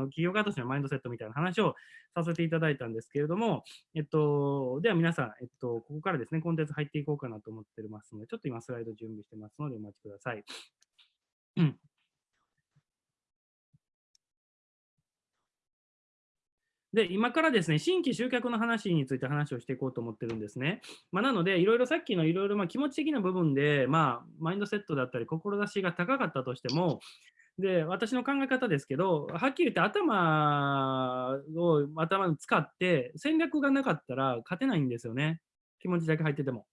の企業家としてのマインドセットみたいな話をさせていただいたんですけれども、えっと、では皆さん、えっと、ここからですね、コンテンツ入っていこうかなと思ってますので、ちょっと今スライド準備してますので、お待ちください。で、今からですね、新規集客の話について話をしていこうと思ってるんですね。まあ、なので、いろいろさっきのいろいろま気持ち的な部分で、まあ、マインドセットだったり、志が高かったとしても、で、私の考え方ですけど、はっきり言って頭を頭に使って戦略がなかったら勝てないんですよね。気持ちだけ入ってても。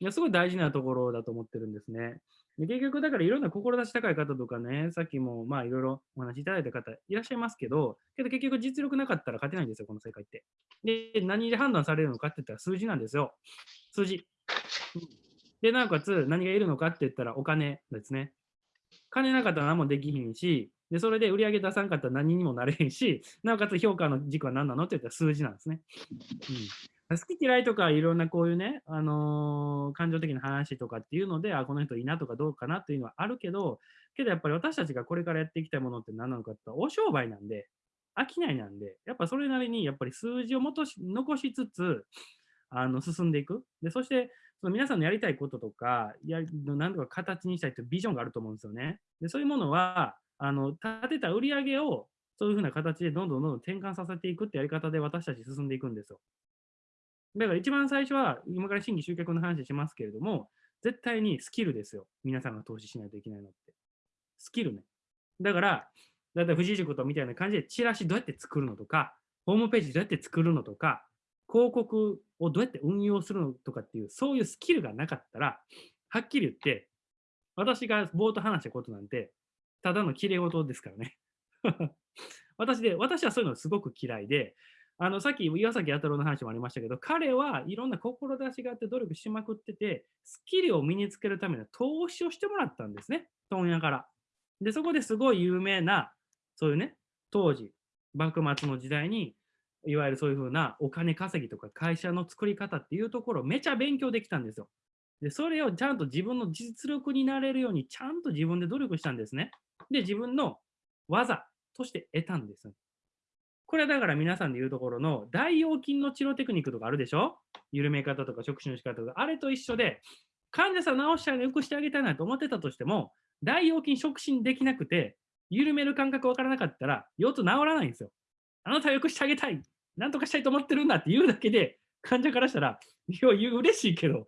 いや、すごい大事なところだと思ってるんですね。で結局、だからいろんな志高い方とかね、さっきもまあいろいろお話しいただいた方いらっしゃいますけど、けど結局実力なかったら勝てないんですよ、この世界って。で、何で判断されるのかって言ったら数字なんですよ。数字。で、なおかつ何がいるのかって言ったらお金ですね。金なかったら何もできひんし、で、それで売り上げ出さんかったら何にもなれへんし、なおかつ評価の軸は何なのって言ったら数字なんですね。うん好き嫌いとかいろんなこういうね、あのー、感情的な話とかっていうので、あ、この人いいなとかどうかなっていうのはあるけど、けどやっぱり私たちがこれからやっていきたいものって何なのかって言ったらお商売なんで、商いなんで、やっぱそれなりにやっぱり数字を元し残しつつ、あの進んでいく。で、そして、その皆さんのやりたいこととか、や何とか形にしたいというビジョンがあると思うんですよね。で、そういうものは、あの立てた売り上げをそういうふうな形でどんどんどんどん転換させていくってやり方で私たち進んでいくんですよ。だから一番最初は、今から新規集客の話しますけれども、絶対にスキルですよ。皆さんが投資しないといけないのって。スキルね。だから、だいたい富士塾とみたいな感じで、チラシどうやって作るのとか、ホームページどうやって作るのとか、広告をどうやって運用するのとかっていう、そういうスキルがなかったら、はっきり言って、私が冒頭話したことなんて、ただの綺麗事ですからね。私で、私はそういうのすごく嫌いで、あのさっき岩崎弥太郎の話もありましたけど、彼はいろんな志があって努力しまくってて、スキルを身につけるための投資をしてもらったんですね、問屋から。で、そこですごい有名な、そういうね、当時、幕末の時代に、いわゆるそういうふうなお金稼ぎとか会社の作り方っていうところをめちゃ勉強できたんですよ。で、それをちゃんと自分の実力になれるようにちゃんと自分で努力したんですね。で、自分の技として得たんです。これはだから皆さんで言うところの大腰筋の治療テクニックとかあるでしょ？緩め方とか触手の仕方とか、あれと一緒で、患者さん治してあげ、よくしてあげたいなと思ってたとしても、大腰筋触診できなくて、緩める感覚わからなかったら、腰痛治らないんですよ。あなたはよくしてあげたい。なんとかしたいと思ってるんだって言うだけで、患者からしたら、いや、嬉しいけど、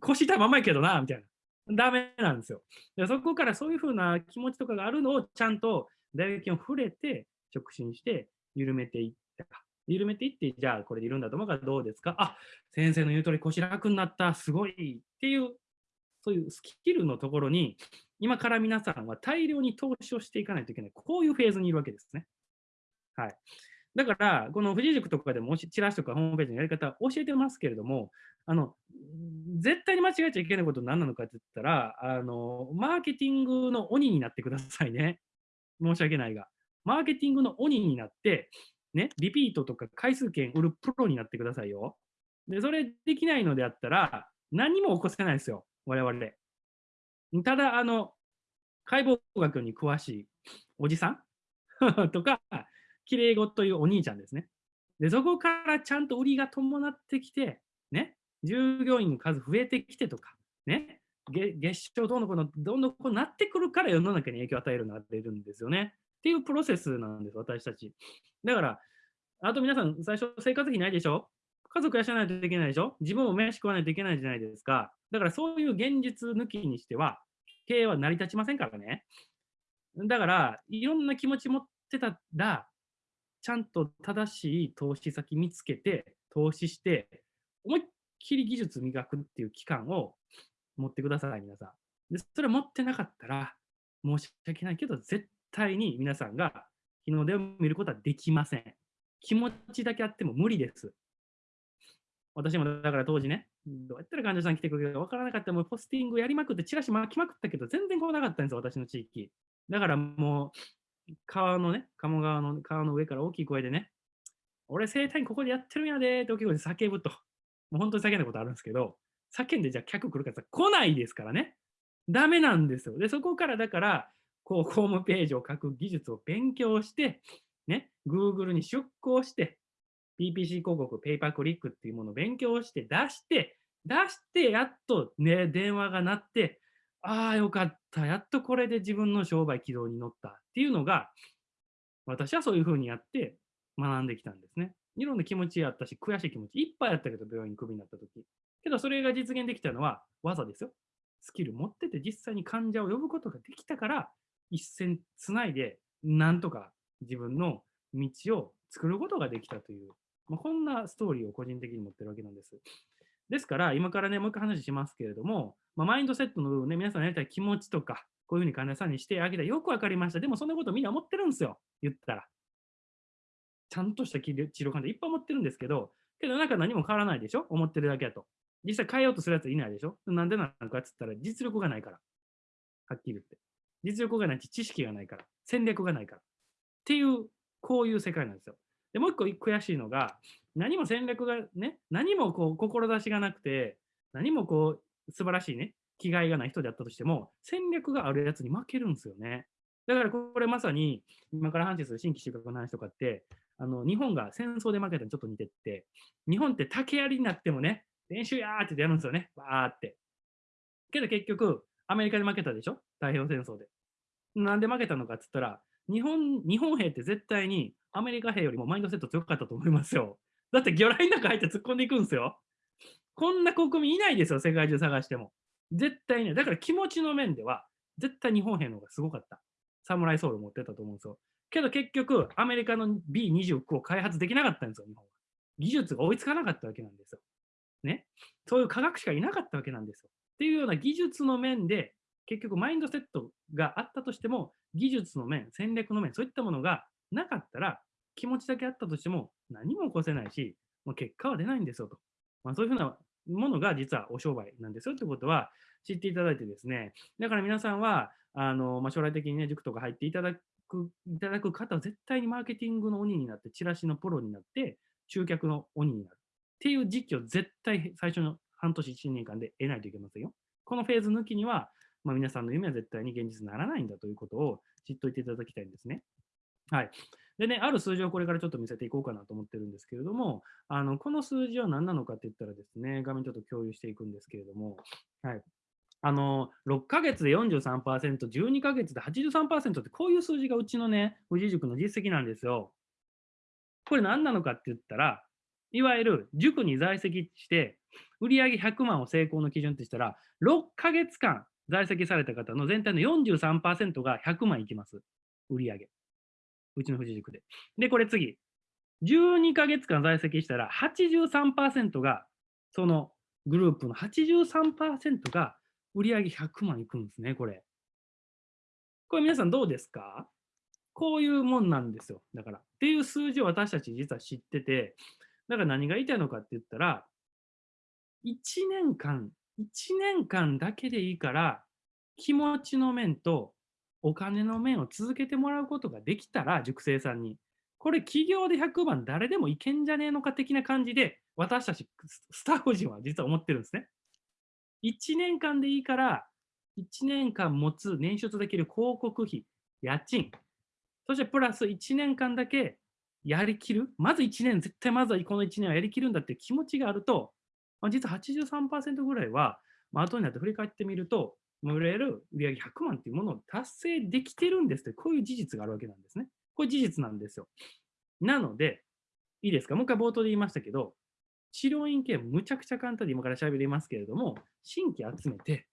腰痛いままやけどな、みたいな。ダメなんですよ。そこからそういうふうな気持ちとかがあるのをちゃんと大腰筋を触れて、触診して、緩めていった。緩めていって、じゃあこれで緩んだと思うからどうですか？あ、先生の言う通り腰楽になった、すごいっていう、そういうスキルのところに、今から皆さんは大量に投資をしていかないといけない。こういうフェーズにいるわけですね。はい。だから、この富士塾とかでも、チラシとかホームページのやり方教えてますけれども、あの、絶対に間違えちゃいけないことは何なのかって言ったら、あの、マーケティングの鬼になってくださいね。申し訳ないが。マーケティングの鬼になって、ね、リピートとか回数券売るプロになってくださいよ。で、それできないのであったら、何も起こせないですよ、我々。ただ、あの、解剖学に詳しいおじさん？とか、きれい語というお兄ちゃんですね。で、そこからちゃんと売りが伴ってきて、ね、従業員の数増えてきてとか、ね、月賞どうのこの、どんどんこうなってくるから世の中に影響を与えるようになっているんですよね。っていうプロセスなんです、私たち。だから、あと皆さん、最初生活費ないでしょ？家族養わないといけないでしょ？自分も飯食わないといけないじゃないですか。だからそういう現実抜きにしては、経営は成り立ちませんからね。だから、いろんな気持ち持ってたら、ちゃんと正しい投資先見つけて、投資して、思いっきり技術磨くっていう期間を持ってください、皆さん。でそれ持ってなかったら、申し訳ないけど、絶対に皆さんが日の出を見ることはできません。気持ちだけあっても無理です。私もだから当時ね、どうやったら患者さん来てくれるか分からなかった、もうポスティングやりまくって、チラシ巻きまくったけど、全然来なかったんですよ、私の地域。だからもう、川のね、鴨川の川の上から大きい声でね、俺、生体院ここでやってるんやでって大きい声で叫ぶと。もう本当に叫んだことあるんですけど、叫んでじゃあ客来るかって来ないですからね。ダメなんですよ。で、そこからだから、こう、ホームページを書く技術を勉強して、ね、Google に出向して、PPC 広告、ペーパークリックっていうものを勉強して出して、出してやっとね、電話が鳴って、ああ、よかった。やっとこれで自分の商売軌道に乗ったっていうのが、私はそういうふうにやって学んできたんですね。いろんな気持ちあったし、悔しい気持ちいっぱいあったけど、病院クビになった時。けど、それが実現できたのは技ですよ。スキル持ってて実際に患者を呼ぶことができたから、一線つないで、なんとか自分の道を作ることができたという、まあ、こんなストーリーを個人的に持ってるわけなんです。ですから、今からね、もう一回話しますけれども、まあ、マインドセットの部分ね、皆さんやりたい気持ちとか、こういうふうに患者さんにしてあげたよくわかりました。でも、そんなことみんな思ってるんですよ。言ったら。ちゃんとした治療患者いっぱい持ってるんですけど、けどなんか何も変わらないでしょ？思ってるだけだと。実際変えようとするやついないでしょ？なんでなのかって言ったら実力がないから。はっきり言って。実力がないし、知識がないから。戦略がないから。っていう、こういう世界なんですよ。で、もう一個悔しいのが、何も戦略がね、何もこう、志がなくて、何もこう、素晴らしいね、気概がない人であったとしても、戦略があるやつに負けるんですよね。だからこれまさに、今から話する新規収穫の話とかって、あの、日本が戦争で負けたにちょっと似てって、日本って竹槍になってもね、練習やーってやるんですよね。わーって。けど結局、アメリカで負けたでしょ？太平洋戦争で。なんで負けたのかって言ったら、日本、日本兵って絶対にアメリカ兵よりもマインドセット強かったと思いますよ。だって魚雷の中入って突っ込んでいくんですよ。こんな国民いないですよ、世界中探しても。絶対ね。だから気持ちの面では、絶対日本兵の方がすごかった。サムライソウル持ってたと思うんですよ。けど結局、アメリカの B29 を開発できなかったんですよ、日本は。技術が追いつかなかったわけなんですよ。ね。そういう科学者がいなかったわけなんですよ。っていうような技術の面で、結局マインドセットがあったとしても、技術の面、戦略の面、そういったものがなかったら、気持ちだけあったとしても何も起こせないし、まあ、結果は出ないんですよと。まあ、そういうふうなものが実はお商売なんですよということは知っていただいてですね、だから皆さんは、あのまあ、将来的にね、塾とか入っていただくいただく方は絶対にマーケティングの鬼になって、チラシのプロになって、集客の鬼になる。っていう時期を絶対最初の半年、1年間で得ないといけませんよ。このフェーズ抜きには、まあ、皆さんの夢は絶対に現実にならないんだということを知っておいていただきたいんですね。はい。でね、ある数字をこれからちょっと見せていこうかなと思ってるんですけれども、あのこの数字は何なのかって言ったらですね、画面ちょっと共有していくんですけれども、はい。あの、6ヶ月で43%、12ヶ月で83%ってこういう数字がうちのね、富士塾の実績なんですよ。これ何なのかって言ったら、いわゆる塾に在籍して、売上100万を成功の基準ってしたら、6ヶ月間在籍された方の全体の43%が100万いきます。売上。うちの富士塾で。で、これ次。12ヶ月間在籍したら83%が、そのグループの83%が売上100万いくんですね、これ。これ皆さんどうですか？こういうもんなんですよ。だから。っていう数字を私たち実は知ってて、だから何が言いたいのかって言ったら、1年間、1年間だけでいいから、気持ちの面とお金の面を続けてもらうことができたら、塾生さんに。これ企業で100番誰でもいけんじゃねえのか的な感じで、私たちスタッフ陣は実は思ってるんですね。1年間でいいから、1年間持つ捻出できる広告費、家賃、そしてプラス1年間だけやりきる、まず1年、絶対まずはこの1年はやりきるんだって気持ちがあると、ま、実は83%ぐらいは、まあ、後になって振り返ってみると、いわゆる売上100万っていうものを達成できてるんですって、こういう事実があるわけなんですね。これ事実なんですよ。なので、いいですか？もう一回冒頭で言いましたけど、治療院系むちゃくちゃ簡単で今から喋りますけれども、新規集めて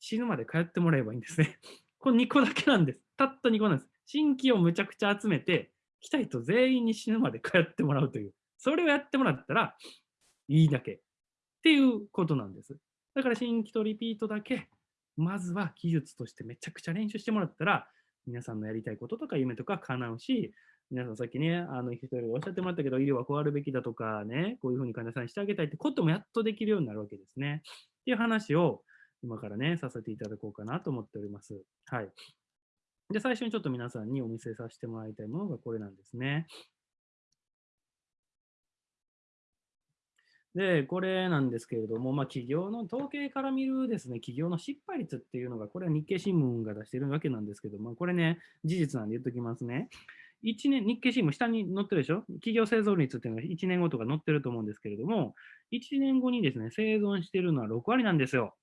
死ぬまで通ってもらえばいいんですね。これ2個だけなんです。たった2個なんです。新規をむちゃくちゃ集めて、来たい人全員に死ぬまで通ってもらうという。それをやってもらったらいいだけっていうことなんです。だから新規とリピートだけ、まずは技術としてめちゃくちゃ練習してもらったら、皆さんのやりたいこととか夢とか叶うし、皆さんさっきね、あの、一人おっしゃってもらったけど、医療はこうあるべきだとかね、こういうふうに患者さんにしてあげたいってこともやっとできるようになるわけですね。っていう話を今からね、させていただこうかなと思っております。はい。で、最初にちょっと皆さんにお見せさせてもらいたいものがこれなんですね。で、これなんですけれども、まあ、企業の統計から見るですね、企業の失敗率っていうのが、これは日経新聞が出してるわけなんですけども、これね、事実なんで言っときますね。1年、日経新聞下に載ってるでしょ？企業生存率っていうのが1年後とか載ってると思うんですけれども、1年後にですね、生存してるのは6割なんですよ。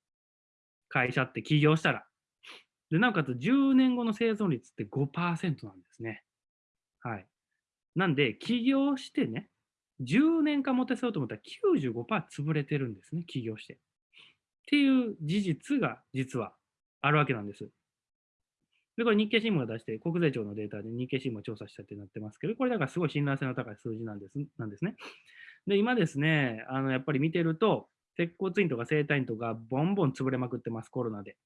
会社って起業したら。で、なおかつ10年後の生存率って5%なんですね。はい。なんで、起業してね、10年間持たせようと思ったら95%潰れてるんですね、起業して。っていう事実が実はあるわけなんです。で、これ日経新聞が出して、国税庁のデータで日経新聞を調査したってなってますけど、これだからすごい信頼性の高い数字なんですなんですね。で、今ですね、あのやっぱり見てると、鉄骨院とか生体院とかボンボン潰れまくってます、コロナで。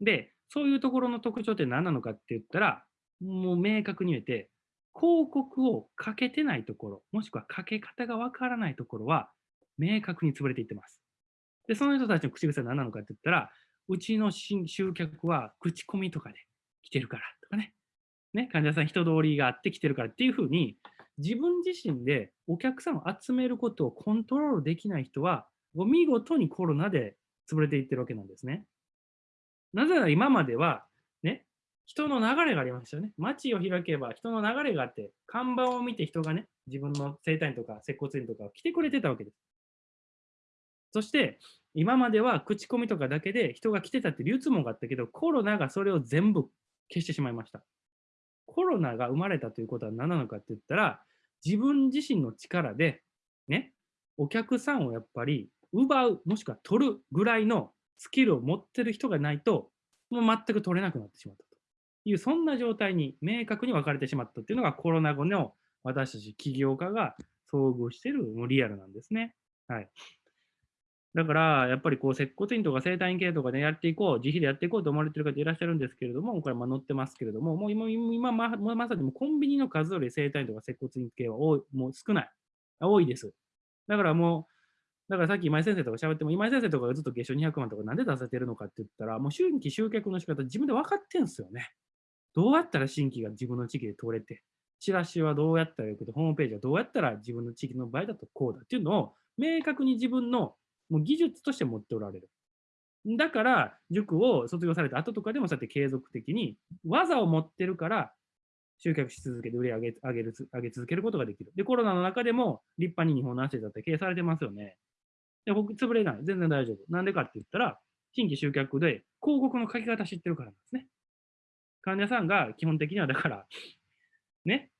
で、そういうところの特徴って何なのかって言ったら、もう明確に言えて、広告をかけてないところ、もしくはかけ方がわからないところは、明確に潰れていってます。で、その人たちの口癖は何なのかって言ったら、うちの集客は口コミとかで来てるからとかね。ね、患者さん人通りがあって来てるからっていうふうに、自分自身でお客さんを集めることをコントロールできない人は、見事にコロナで潰れていってるわけなんですね。なぜなら今までは、人の流れがありましたよね。街を開けば人の流れがあって、看板を見て人がね、自分の生体院とか接骨院とか来てくれてたわけです。そして、今までは口コミとかだけで人が来てたって流通網があったけど、コロナがそれを全部消してしまいました。コロナが生まれたということは何なのかって言ったら、自分自身の力で、ね、お客さんをやっぱり奪う、もしくは取るぐらいのスキルを持ってる人がないと、もう全く取れなくなってしまったいう、そんな状態に明確に分かれてしまったっていうのがコロナ後の私たち起業家が遭遇しているもうリアルなんですね。はい。だから、やっぱりこう、接骨院とか生体院系とかでやっていこう、自費でやっていこうと思われている方いらっしゃるんですけれども、これま載ってますけれども、もう今、今ままさにもコンビニの数より生体院とか接骨院系は多いもう少ない。多いです。だからもう、だからさっき今井先生とか喋っても、今井先生とかがずっと月賞200万とかなんで出せてるのかって言ったら、もう新規集客の仕方自分で分かってんすよね。どうやったら新規が自分の地域で通れて、チラシはどうやったらよくて、ホームページはどうやったら自分の地域の場合だとこうだっていうのを明確に自分のもう技術として持っておられる。だから、塾を卒業された後とかでもそうやって継続的に技を持ってるから、集客し続けて売り上げ上げる上げ続けることができる。で、コロナの中でも立派に日本の足だって経営されてますよね。で、僕、潰れない。全然大丈夫。なんでかって言ったら、新規集客で広告の書き方知ってるからなんですね。患者さんが基本的にはだから、ね、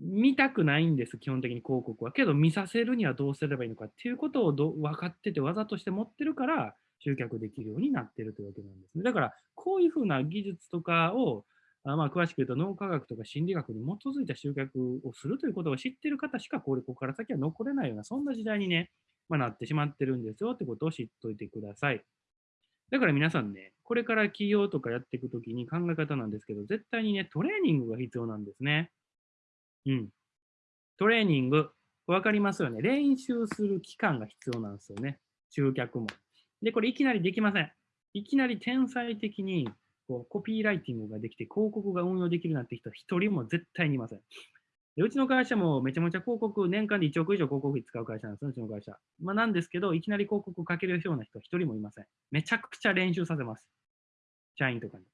見たくないんです、基本的に広告は。けど、見させるにはどうすればいいのかっていうことをど分かってて、技として持ってるから、集客できるようになってるというわけなんですね。だから、こういうふうな技術とかを、あまあ、詳しく言うと脳科学とか心理学に基づいた集客をするということを知ってる方しか、こ、こから先は残れないような、そんな時代にね、まあ、なってしまってるんですよってことを知っといてください。だから皆さんね、これから起業とかやっていくときに考え方なんですけど、絶対にね、トレーニングが必要なんですね。うん。トレーニング、わかりますよね。練習する期間が必要なんですよね。集客も。で、これいきなりできません。いきなり天才的にこうコピーライティングができて広告が運用できるなんて人は一人も絶対にいません。うちの会社もめちゃめちゃ広告、年間で1億以上広告費使う会社なんですよ、うちの会社。まあ、なんですけど、いきなり広告かけるような人は一人もいません。めちゃくちゃ練習させます。社員とかに。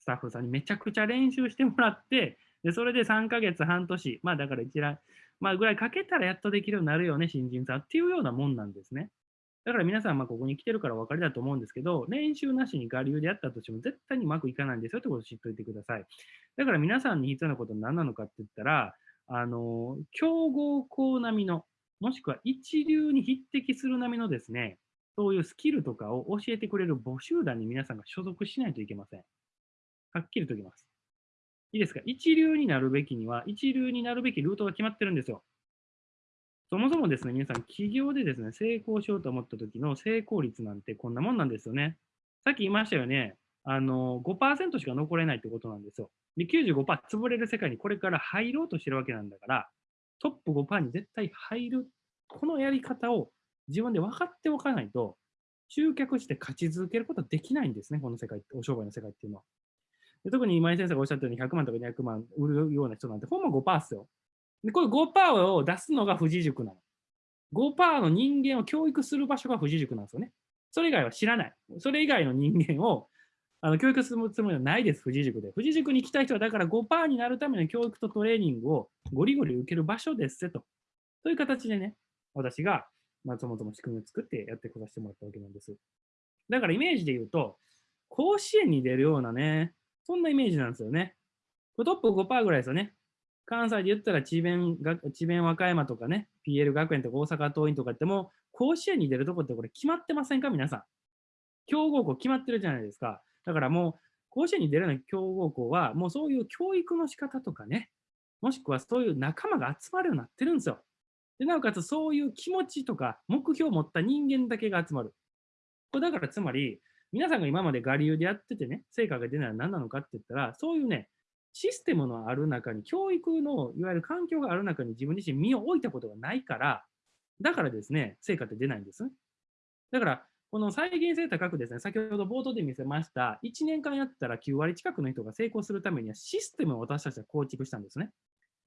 スタッフさんにめちゃくちゃ練習してもらって、で、それで3ヶ月、半年、まあだから一覧、まあぐらいかけたらやっとできるようになるよね、新人さんっていうようなもんなんですね。だから皆さん、ここに来てるからお分かりだと思うんですけど、練習なしに我流でやったとしても絶対にうまくいかないんですよってことを知っておいてください。だから皆さんに必要なことは何なのかって言ったら、あの、競合校並みの、もしくは一流に匹敵する並みのですね、そういうスキルとかを教えてくれる募集団に皆さんが所属しないといけません。はっきりと言います。いいですか？一流になるべきには、一流になるべきルートが決まってるんですよ。そもそもですね、皆さん、起業でですね、成功しようと思った時の成功率なんてこんなもんなんですよね。さっき言いましたよね。あの、5%しか残れないってことなんですよ。で、95%潰れる世界にこれから入ろうとしてるわけなんだから、トップ5%に絶対入る。このやり方を自分で分かっておかないと、集客して勝ち続けることはできないんですね、この世界、お商売の世界っていうのは。で特に今井先生がおっしゃったように100万とか200万売るような人なんて、ほんま5%っすよ。で、これ5%を出すのが富士塾なの。5%の人間を教育する場所が富士塾なんですよね。それ以外は知らない。それ以外の人間をあの教育するつもりはないです、富士塾で。富士塾に来た人は、だから5%になるための教育とトレーニングをゴリゴリ受ける場所ですと。そういう形でね、私が、まあ、そもそも仕組みを作ってやってこさせてもらったわけなんです。だからイメージで言うと、甲子園に出るようなね、そんなイメージなんですよね。トップ5%ぐらいですよね。関西で言ったら智弁智弁和歌山とかね、PL 学園とか大阪桐蔭とかっても、甲子園に出るとこってこれ決まってませんか？皆さん。強豪校決まってるじゃないですか。だからもう、甲子園に出るような強豪校は、もうそういう教育の仕方とかね、もしくはそういう仲間が集まるようになってるんですよ。でなおかつそういう気持ちとか目標を持った人間だけが集まる。これだからつまり、皆さんが今まで我流でやっててね、成果が出ないのは何なのかって言ったら、そういうね、システムのある中に、教育のいわゆる環境がある中に自分自身身を置いたことがないから、だからですね、成果って出ないんです。だから、この再現性高くですね、先ほど冒頭で見せました、1年間やったら9割近くの人が成功するためにはシステムを私たちは構築したんですね。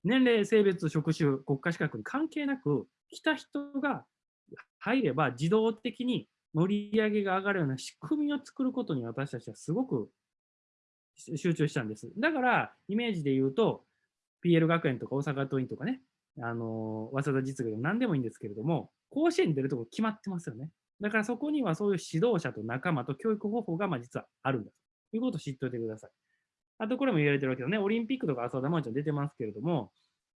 年齢、性別、職種、国家資格に関係なく、来た人が入れば自動的に乗り上げが上がるような仕組みを作ることに私たちはすごく集中したんです。だから、イメージで言うと、PL 学園とか大阪桐蔭とかね、あの早稲田実業でも何でもいいんですけれども、甲子園に出るとこ決まってますよね。だからそこにはそういう指導者と仲間と教育方法がま実はあるんだということを知っておいてください。あとこれも言われてるわけどね、オリンピックとか浅田真央ちゃん出てますけれども、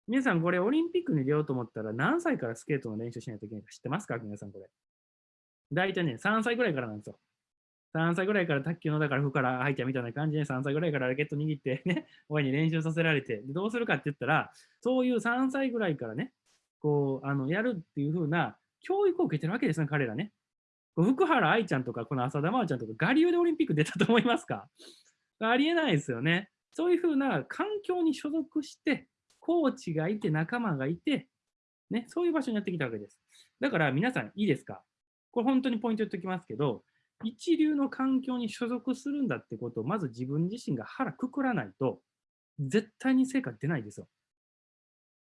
皆さんこれオリンピックに出ようと思ったら何歳からスケートの練習しないといけないか知ってますか？皆さんこれ。大体ね、3歳ぐらいからなんですよ。3歳ぐらいから卓球のだから服から入ったみたいな感じで3歳ぐらいからラケット握ってね、親に練習させられて、どうするかって言ったら、そういう3歳ぐらいからね、こう、あの、やるっていう風な教育を受けてるわけですね、彼らね。福原愛ちゃんとか、この浅田真央ちゃんとか、我流でオリンピック出たと思いますか？ありえないですよね。そういう風な環境に所属して、コーチがいて、仲間がいて、ね、そういう場所にやってきたわけです。だから皆さんいいですか？これ本当にポイント言っておきますけど、一流の環境に所属するんだってことをまず自分自身が腹くくらないと、絶対に成果出ないですよ。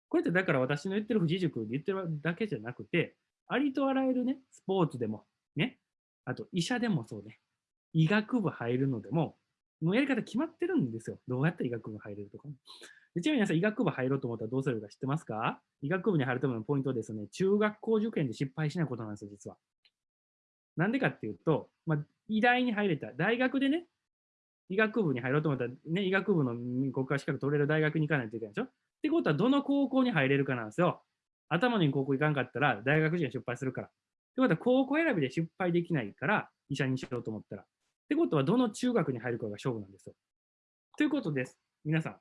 これってだから私の言ってる富士塾で言ってるだけじゃなくて、ありとあらゆるね、スポーツでも、ね、あと医者でもそうね、医学部入るのでも、もうやり方決まってるんですよ。どうやって医学部入れるとか、ね。ちなみに皆さん、医学部入ろうと思ったらどうするか知ってますか？医学部に入るためのポイントはですね、中学校受験で失敗しないことなんですよ、実は。なんでかっていうと、まあ、医大に入れた。大学でね、医学部に入ろうと思ったら、ね、医学部の国家資格取れる大学に行かないといけないでしょ？ってことは、どの高校に入れるかなんですよ。頭に高校行かんかったら、大学時に失敗するから。ってことは、高校選びで失敗できないから、医者にしようと思ったら。ってことは、どの中学に入るかが勝負なんですよ。ということです。皆さん、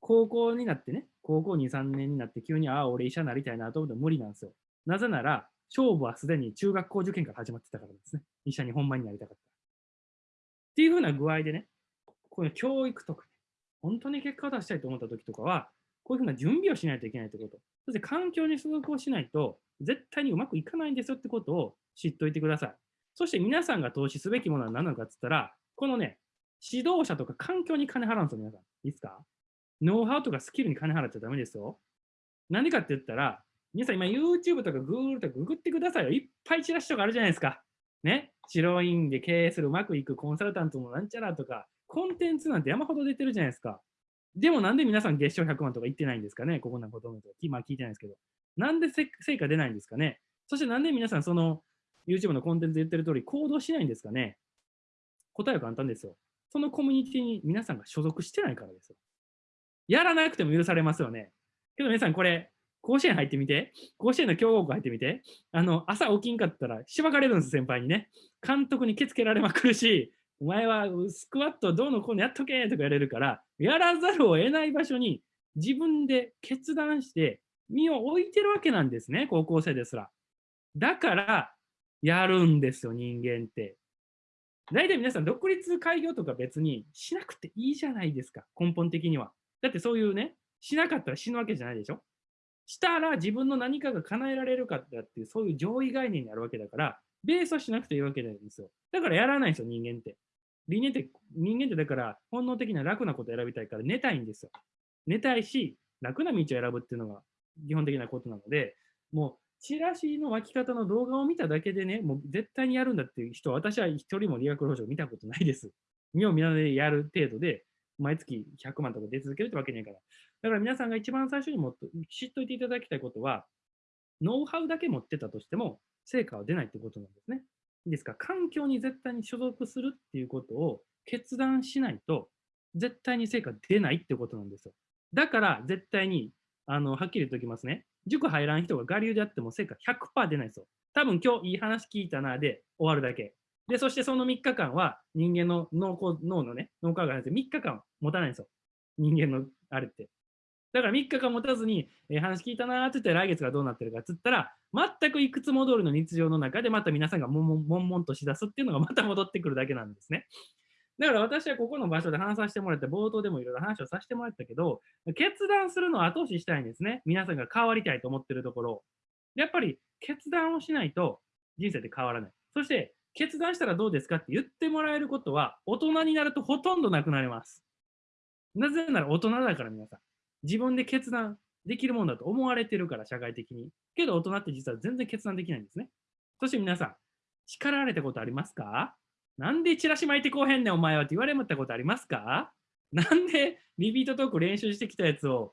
高校になってね、高校2、3年になって急に、ああ、俺医者になりたいなと思ったら無理なんですよ。なぜなら、勝負はすでに中学校受験から始まってたからですね。医者に本番になりたかった。っていうふうな具合でね、この教育とか、ね、本当に結果を出したいと思った時とかは、こういうふうな準備をしないといけないってこと。そして環境に所属をしないと、絶対にうまくいかないんですよってことを知っておいてください。そして皆さんが投資すべきものは何なのかって言ったら、このね、指導者とか環境に金払うんですよ、皆さん。いいですか？ノウハウとかスキルに金払っちゃダメですよ。なんでかって言ったら、皆さん今 YouTube とか Google とかググってくださいよ。いっぱいチラシとかあるじゃないですか。ね。白インで経営するうまくいくコンサルタントのなんちゃらとか、コンテンツなんて山ほど出てるじゃないですか。でもなんで皆さん月賞100万とか言ってないんですかねここなんかほとんど。今聞いてないですけど。なんで成果出ないんですかねそしてなんで皆さんその YouTube のコンテンツ言ってる通り行動しないんですかね答えは簡単ですよ。そのコミュニティに皆さんが所属してないからですよ。やらなくても許されますよね。けど皆さんこれ、甲子園入ってみて、甲子園の強豪校入ってみて、あの、朝起きんかったらしばかれるんです、先輩にね。監督にケつけられまくるし、お前はスクワットどうのこうのやっとけとか言われるから、やらざるを得ない場所に自分で決断して身を置いてるわけなんですね、高校生ですら。だから、やるんですよ、人間って。大体皆さん、独立開業とか別にしなくていいじゃないですか、根本的には。だってそういうね、しなかったら死ぬわけじゃないでしょしたら自分の何かが叶えられるかっていう、そういう上位概念になるわけだから、ベースはしなくていいわけなんですよ。だからやらないんですよ、人間って。人間って、人間ってだから本能的な楽なことを選びたいから寝たいんですよ。寝たいし、楽な道を選ぶっていうのが基本的なことなので、もう、チラシの巻き方の動画を見ただけでね、もう絶対にやるんだっていう人は、私は一人も理学療法士を見たことないです。見よう見まねでやる程度で、毎月100万とか出続けるってわけにはいかない。だから皆さんが一番最初にもっと知っといていただきたいことは、ノウハウだけ持ってたとしても、成果は出ないってことなんですね。いいですか？環境に絶対に所属するっていうことを決断しないと、絶対に成果出ないってことなんですよ。だから絶対に、あの、はっきり言っておきますね。塾入らん人が我流であっても成果100%出ないですよ。多分今日いい話聞いたなで終わるだけ。で、そしてその3日間は人間の脳のね、脳科学で3日間持たないんですよ。人間のあれって。だから3日間持たずに、えー、話聞いたなーって言って来月がどうなってるかっつったら、全くいくつも通りの日常の中でまた皆さんが悶々としだすっていうのがまた戻ってくるだけなんですね。だから私はここの場所で話させてもらって、冒頭でもいろいろ話をさせてもらったけど、決断するのを後押ししたいんですね。皆さんが変わりたいと思ってるところ。やっぱり決断をしないと人生って変わらない。そして決断したらどうですかって言ってもらえることは大人になるとほとんどなくなります。なぜなら大人だから皆さん。自分で決断できるもんだと思われてるから社会的に。けど大人って実は全然決断できないんですね。そして皆さん、叱られたことありますか？なんでチラシ巻いてこうへんねんお前はって言われたことありますか？なんでリピートトーク練習してきたやつを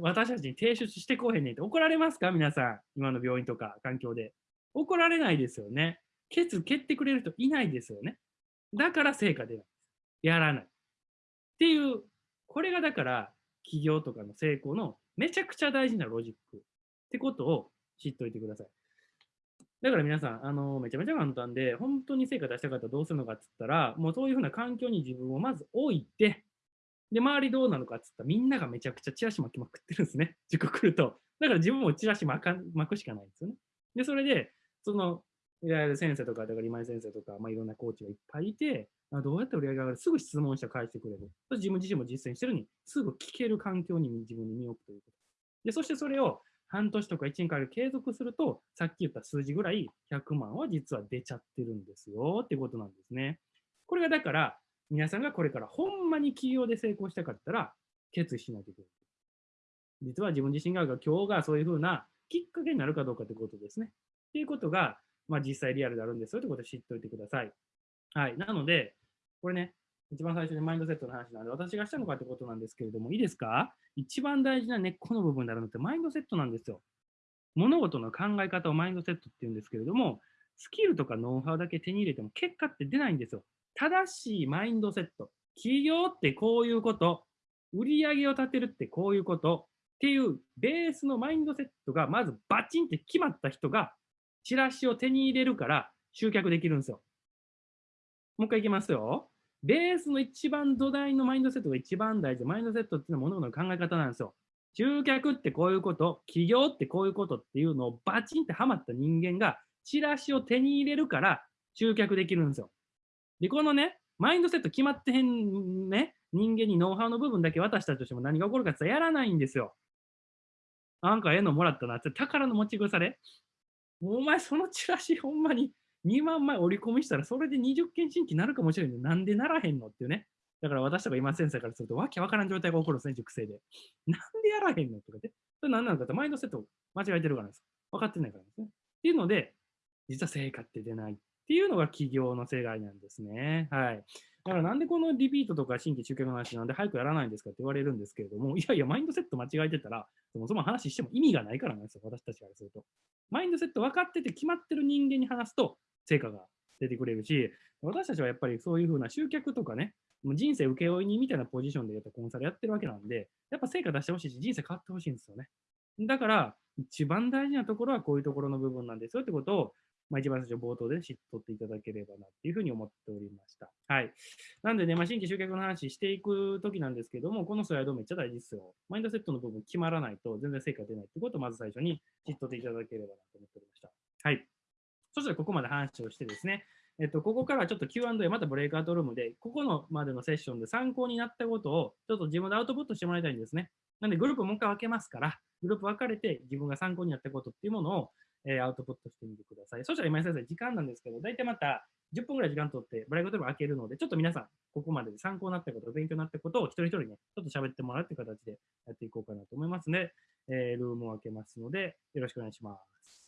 私たちに提出してこうへんねんって怒られますか？皆さん。今の病院とか環境で。怒られないですよね。ケツ蹴ってくれる人いないですよね。だから成果出ない。やらない。っていう、これがだから企業とかの成功のめちゃくちゃ大事なロジックってことを知っておいてください。だから皆さん、あの、めちゃめちゃ簡単で、本当に成果出したかったらどうするのかっつったら、もうそういうふうな環境に自分をまず置いて、で、周りどうなのかっつったら、みんながめちゃくちゃチラシ巻きまくってるんですね。塾来ると。だから自分もチラシ巻か巻くしかないんですよね。で、それで、その、いわゆる先生とか、だから今井先生とか、まあ、いろんなコーチがいっぱいいて、あどうやって売り上げ上がる？すぐ質問して返してくれる。自分自身も実践してるに、すぐ聞ける環境に自分に身を置くということ。で、そしてそれを半年とか1年間継続すると、さっき言った数字ぐらい100万は実は出ちゃってるんですよってことなんですね。これがだから、皆さんがこれからほんまに企業で成功したかったら、決意しないといけない。実は自分自身が今日がそういうふうなきっかけになるかどうかということですね。っていうことが、まあ、実際リアルであるんですよということを知っておいてください。はい。なので、これね、一番最初にマインドセットの話なんで、私がしたのかってことなんですけれども、いいですか？一番大事な根っこの部分になるのってマインドセットなんですよ。物事の考え方をマインドセットって言うんですけれども、スキルとかノウハウだけ手に入れても結果って出ないんですよ。正しいマインドセット。企業ってこういうこと。売り上げを立てるってこういうこと。っていうベースのマインドセットがまずバチンって決まった人がチラシを手に入れるから集客できるんですよ。もう一回いきますよ。ベースの一番土台のマインドセットが一番大事。マインドセットっていうのは物事の考え方なんですよ。集客ってこういうこと、企業ってこういうことっていうのをバチンってはまった人間がチラシを手に入れるから集客できるんですよ。で、このね、マインドセット決まってへんね、人間にノウハウの部分だけ渡したとしても何が起こるかってやらないんですよ。なんかええのもらったなって宝の持ち腐れ。お前そのチラシほんまに2万枚折り込みしたらそれで20件新規になるかもしれんのなんでならへんのっていうね。だから私とか今先生からするとわけわからん状態が起こるんですね、熟成で。なんでやらへんのとかで。それ何なのかってマインドセット間違えてるからです。分かってないからですね。っていうので、実は成果って出ないっていうのが企業の世界なんですね。はい。だからなんでこのリピートとか新規中継の話なんで早くやらないんですかって言われるんですけれども、いやいや、マインドセット間違えてたら、そもそも話しても意味がないからなんですよ、私たちからすると。マインドセット分かってて決まってる人間に話すと成果が出てくれるし、私たちはやっぱりそういうふうな集客とかね、もう人生請負人みたいなポジションでやっぱコンサルやってるわけなんで、やっぱ成果出してほしいし、人生変わってほしいんですよね。だから、一番大事なところはこういうところの部分なんですよってことを、まあ、一番最初冒頭で知っとっていただければなっていうふうに思っておりました。はい。なんでね、まあ、新規集客の話していくときなんですけども、このスライドめっちゃ大事ですよ。マインドセットの部分決まらないと全然成果出ないってことをまず最初に知っとっていただければなと思っておりました。はい。そしたらここまで話をしてですね、えっと、ここからちょっと Q&A、またブレイクアウトルームで、ここのまでのセッションで参考になったことを、ちょっと自分でアウトプットしてもらいたいんですね。なんで、グループもう一回分けますから、グループ分かれて自分が参考になったことっていうものを、えー、アウトプットしてみてください。そしたら今井先生、時間なんですけど、大体また10分ぐらい時間取って、ブレイクアウトルーム開けるので、ちょっと皆さん、ここまでで参考になったこと、勉強になったことを一人一人ね、ちょっと喋ってもらうっていう形でやっていこうかなと思いますので、えー、ルームを開けますので、よろしくお願いします。